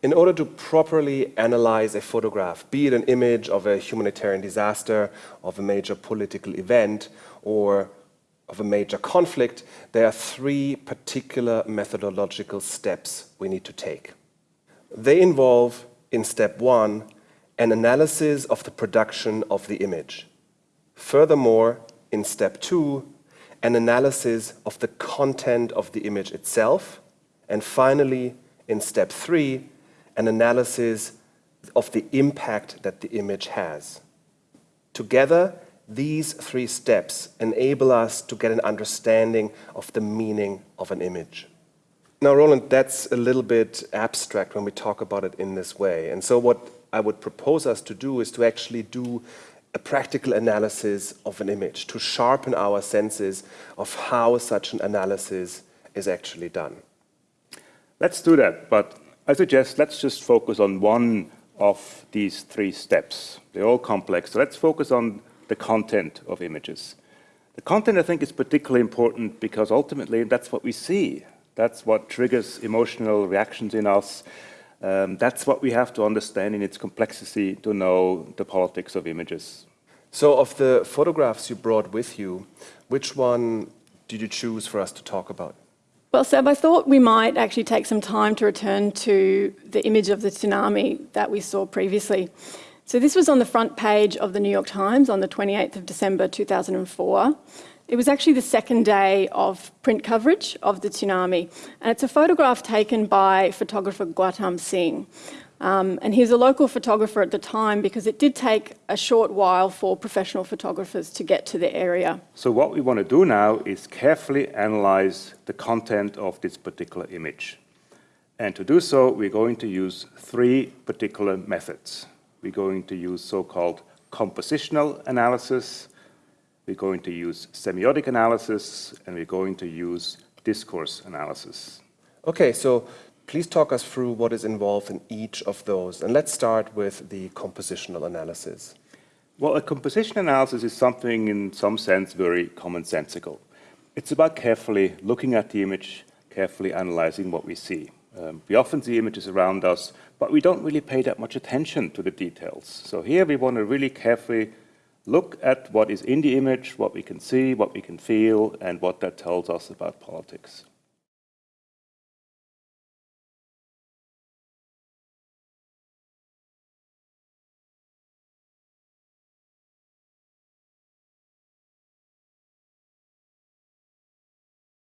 In order to properly analyze a photograph, be it an image of a humanitarian disaster, of a major political event, or of a major conflict, there are three particular methodological steps we need to take. They involve, in step one, an analysis of the production of the image. Furthermore, in step two, an analysis of the content of the image itself. And finally, in step three, an analysis of the impact that the image has. Together, these three steps enable us to get an understanding of the meaning of an image. Now, Roland, that's a little bit abstract when we talk about it in this way. And so what I would propose us to do is to actually do a practical analysis of an image, to sharpen our senses of how such an analysis is actually done. Let's do that, but I suggest let's just focus on one of these three steps. They're all complex, so let's focus on the content of images. The content, I think, is particularly important because ultimately that's what we see. That's what triggers emotional reactions in us. Um, that's what we have to understand in its complexity to know the politics of images. So of the photographs you brought with you, which one did you choose for us to talk about? Well, Seb, I thought we might actually take some time to return to the image of the tsunami that we saw previously. So this was on the front page of the New York Times on the 28th of December 2004. It was actually the second day of print coverage of the tsunami, and it's a photograph taken by photographer Gautam Singh. Um, and he's a local photographer at the time because it did take a short while for professional photographers to get to the area. So what we want to do now is carefully analyze the content of this particular image. And to do so, we're going to use three particular methods. We're going to use so-called compositional analysis, we're going to use semiotic analysis, and we're going to use discourse analysis. Okay, so Please talk us through what is involved in each of those. And let's start with the compositional analysis. Well, a composition analysis is something in some sense very commonsensical. It's about carefully looking at the image, carefully analyzing what we see. Um, we often see images around us, but we don't really pay that much attention to the details. So here we want to really carefully look at what is in the image, what we can see, what we can feel, and what that tells us about politics.